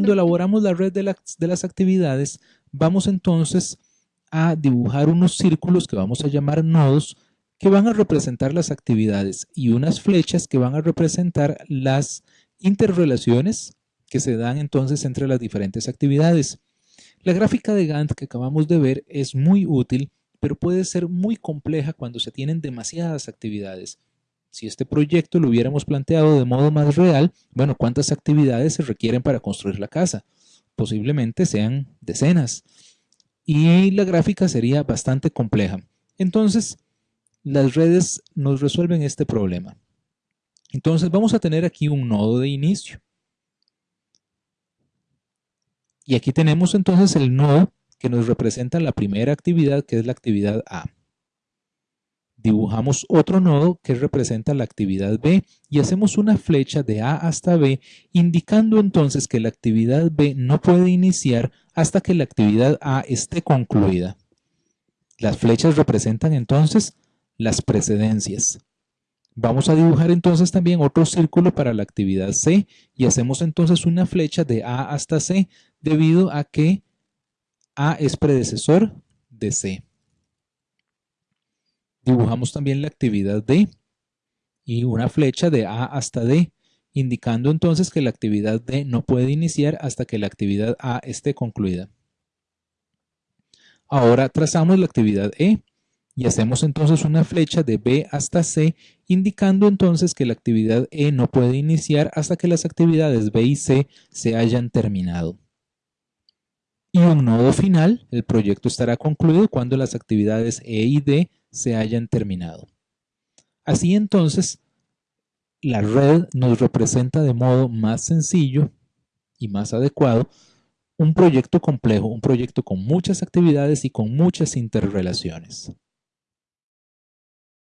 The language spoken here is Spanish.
cuando elaboramos la red de, las actividades, vamos entonces a dibujar unos círculos que vamos a llamar nodos que van a representar las actividades y unas flechas que van a representar las interrelaciones que se dan entonces entre las diferentes actividades. La gráfica de Gantt que acabamos de ver es muy útil, pero puede ser muy compleja cuando se tienen demasiadas actividades. Si este proyecto lo hubiéramos planteado de modo más real, bueno, ¿cuántas actividades se requieren para construir la casa? Posiblemente sean decenas. Y la gráfica sería bastante compleja. Entonces, las redes nos resuelven este problema. Entonces vamos a tener aquí un nodo de inicio. Y aquí tenemos entonces el nodo que nos representa la primera actividad, que es la actividad A. Dibujamos otro nodo que representa la actividad B y hacemos una flecha de A hasta B, indicando entonces que la actividad B no puede iniciar hasta que la actividad A esté concluida. Las flechas representan entonces las precedencias. Vamos a dibujar entonces también otro círculo para la actividad C y hacemos entonces una flecha de A hasta C debido a que A es predecesor de C. Dibujamos también la actividad D y una flecha de A hasta D, indicando entonces que la actividad D no puede iniciar hasta que la actividad A esté concluida. Ahora trazamos la actividad E y hacemos entonces una flecha de B hasta C, indicando entonces que la actividad E no puede iniciar hasta que las actividades B y C se hayan terminado. Y un nodo final, el proyecto estará concluido cuando las actividades E y D se hayan terminado. Así entonces, la red nos representa de modo más sencillo y más adecuado un proyecto complejo, un proyecto con muchas actividades y con muchas interrelaciones.